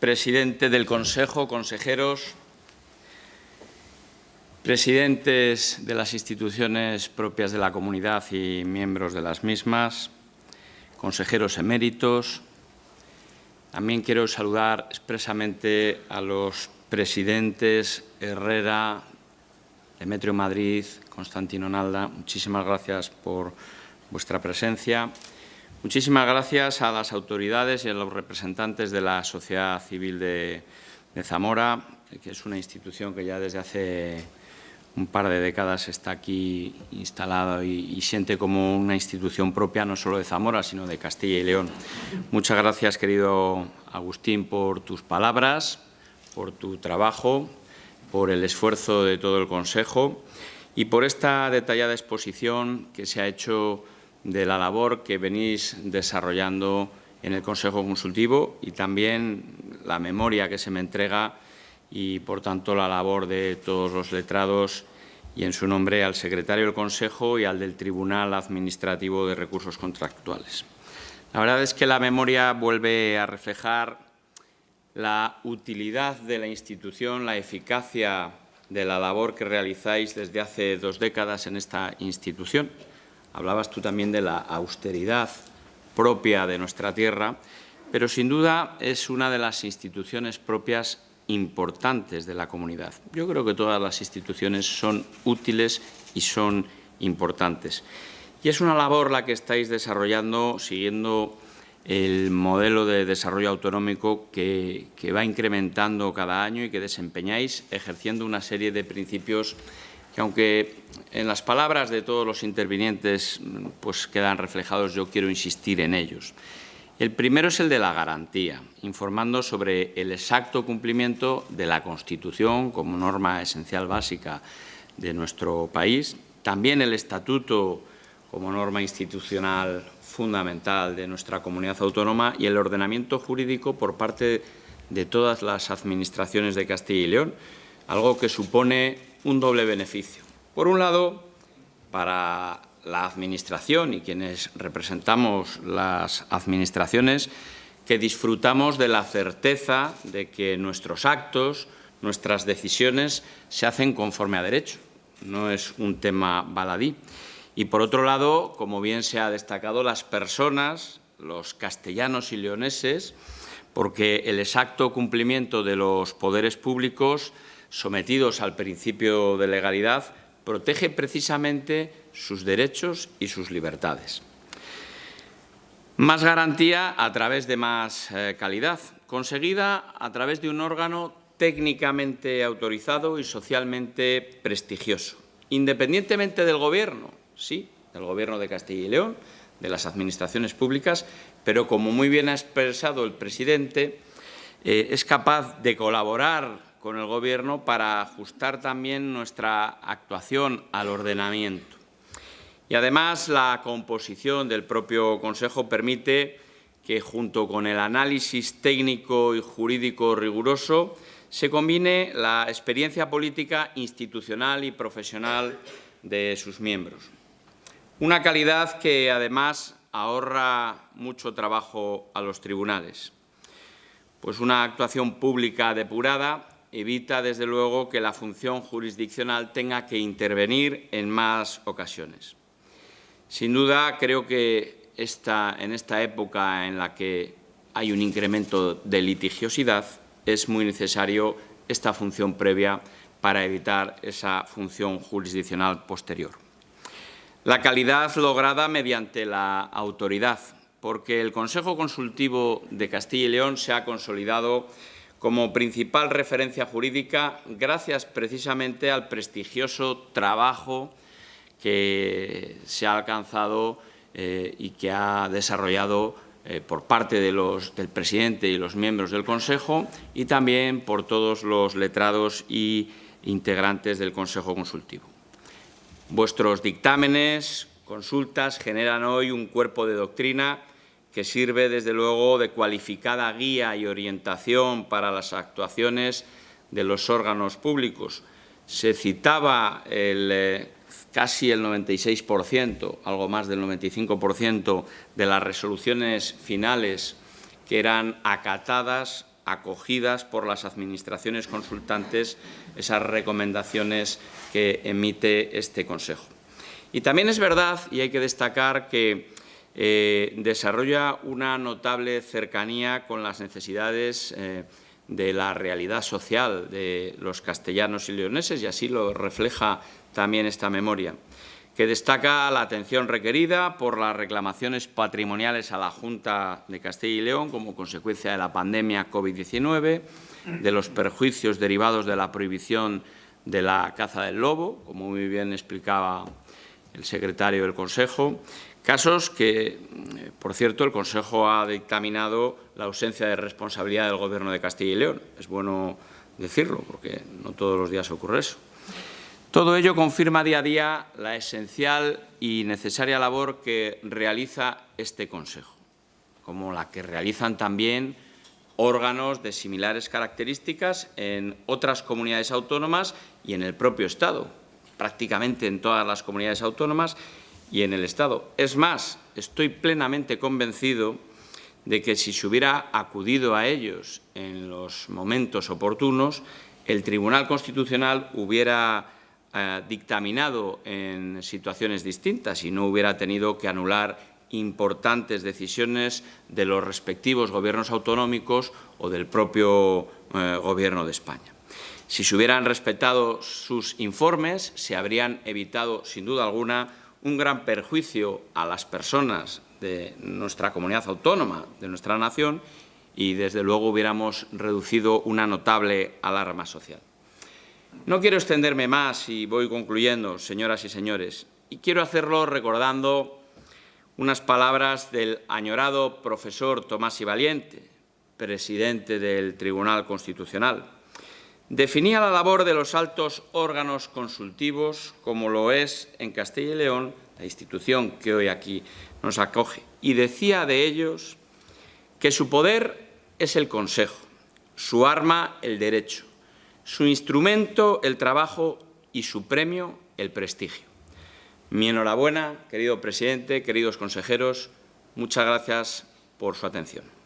presidente del Consejo, consejeros, presidentes de las instituciones propias de la comunidad y miembros de las mismas, consejeros eméritos. También quiero saludar expresamente a los presidentes Herrera, Demetrio Madrid, Constantino Nalda. Muchísimas gracias por vuestra presencia. Muchísimas gracias a las autoridades y a los representantes de la sociedad civil de, Zamora, que es una institución que ya desde hace un par de décadas está aquí instalada y, siente como una institución propia no solo de Zamora, sino de Castilla y León. Muchas gracias, querido Agustín, por tus palabras, por tu trabajo, por el esfuerzo de todo el Consejo y por esta detallada exposición que se ha hecho de la labor que venís desarrollando en el Consejo Consultivo y también la memoria que se me entrega y, por tanto, la labor de todos los letrados y, en su nombre, al secretario del Consejo y al del Tribunal Administrativo de Recursos Contractuales. La verdad es que la memoria vuelve a reflejar la utilidad de la institución, la eficacia de la labor que realizáis desde hace dos décadas en esta institución Hablabas tú también de la austeridad propia de nuestra tierra, pero sin duda es una de las instituciones propias importantes de la comunidad. Yo creo que todas las instituciones son útiles y son importantes. Y es una labor la que estáis desarrollando siguiendo el modelo de desarrollo autonómico que, va incrementando cada año y que desempeñáis ejerciendo una serie de principios que aunque en las palabras de todos los intervinientes pues quedan reflejados, yo quiero insistir en ellos. El primero es el de la garantía, informando sobre el exacto cumplimiento de la Constitución como norma esencial básica de nuestro país, también el Estatuto como norma institucional fundamental de nuestra comunidad autónoma y el ordenamiento jurídico por parte de todas las administraciones de Castilla y León, algo que supone un doble beneficio. Por un lado, para la Administración y quienes representamos las Administraciones, que disfrutamos de la certeza de que nuestros actos, nuestras decisiones se hacen conforme a derecho. No es un tema baladí. Y, por otro lado, como bien se ha destacado, las personas, los castellanos y leoneses, porque el exacto cumplimiento de los poderes públicos sometidos al principio de legalidad, protege precisamente sus derechos y sus libertades. Más garantía a través de más eh, calidad, conseguida a través de un órgano técnicamente autorizado y socialmente prestigioso, independientemente del Gobierno, sí, del Gobierno de Castilla y León, de las administraciones públicas, pero como muy bien ha expresado el presidente, eh, es capaz de colaborar con el Gobierno para ajustar también nuestra actuación al ordenamiento. Y además la composición del propio Consejo permite que junto con el análisis técnico y jurídico riguroso se combine la experiencia política, institucional y profesional de sus miembros. Una calidad que además ahorra mucho trabajo a los tribunales, pues una actuación pública depurada evita, desde luego, que la función jurisdiccional tenga que intervenir en más ocasiones. Sin duda, creo que en esta época en la que hay un incremento de litigiosidad, es muy necesario esta función previa para evitar esa función jurisdiccional posterior. La calidad lograda mediante la autoridad, porque el Consejo Consultivo de Castilla y León se ha consolidado como principal referencia jurídica gracias precisamente al prestigioso trabajo que se ha alcanzado eh, y que ha desarrollado eh, por parte del presidente y los miembros del Consejo y también por todos los letrados y integrantes del Consejo Consultivo. Vuestros dictámenes, consultas, generan hoy un cuerpo de doctrina que sirve desde luego de cualificada guía y orientación para las actuaciones de los órganos públicos. Se citaba eh, casi el 96%, algo más del 95% de las resoluciones finales que eran acatadas acogidas por las administraciones consultantes esas recomendaciones que emite este Consejo. Y también es verdad, y hay que destacar, que eh, desarrolla una notable cercanía con las necesidades eh, de la realidad social de los castellanos y leoneses, y así lo refleja también esta memoria, que destaca la atención requerida por las reclamaciones patrimoniales a la Junta de Castilla y León como consecuencia de la pandemia COVID-19, de los perjuicios derivados de la prohibición de la caza del lobo, como muy bien explicaba el secretario del Consejo, casos que, eh, por cierto, el Consejo ha dictaminado la ausencia de responsabilidad del Gobierno de Castilla y León. Es bueno decirlo, porque no todos los días ocurre eso. Todo ello confirma día a día la esencial y necesaria labor que realiza este Consejo, como la que realizan también órganos de similares características en otras comunidades autónomas y en el propio Estado, prácticamente en todas las comunidades autónomas y en el Estado. Es más, estoy plenamente convencido de que si se hubiera acudido a ellos en los momentos oportunos, el Tribunal Constitucional hubiera eh, dictaminado en situaciones distintas y no hubiera tenido que anular importantes decisiones de los respectivos gobiernos autonómicos o del propio eh, Gobierno de España. Si se hubieran respetado sus informes, se habrían evitado, sin duda alguna, un gran perjuicio a las personas de nuestra comunidad autónoma, de nuestra nación, y desde luego hubiéramos reducido una notable alarma social. No quiero extenderme más y voy concluyendo, señoras y señores, y quiero hacerlo recordando unas palabras del añorado profesor Tomás y Valiente, presidente del Tribunal Constitucional, Definía la labor de los altos órganos consultivos como lo es en Castilla y León, la institución que hoy aquí nos acoge, y decía de ellos que su poder es el consejo, su arma el derecho, su instrumento el trabajo y su premio el prestigio. Mi enhorabuena, querido presidente, queridos consejeros, muchas gracias por su atención.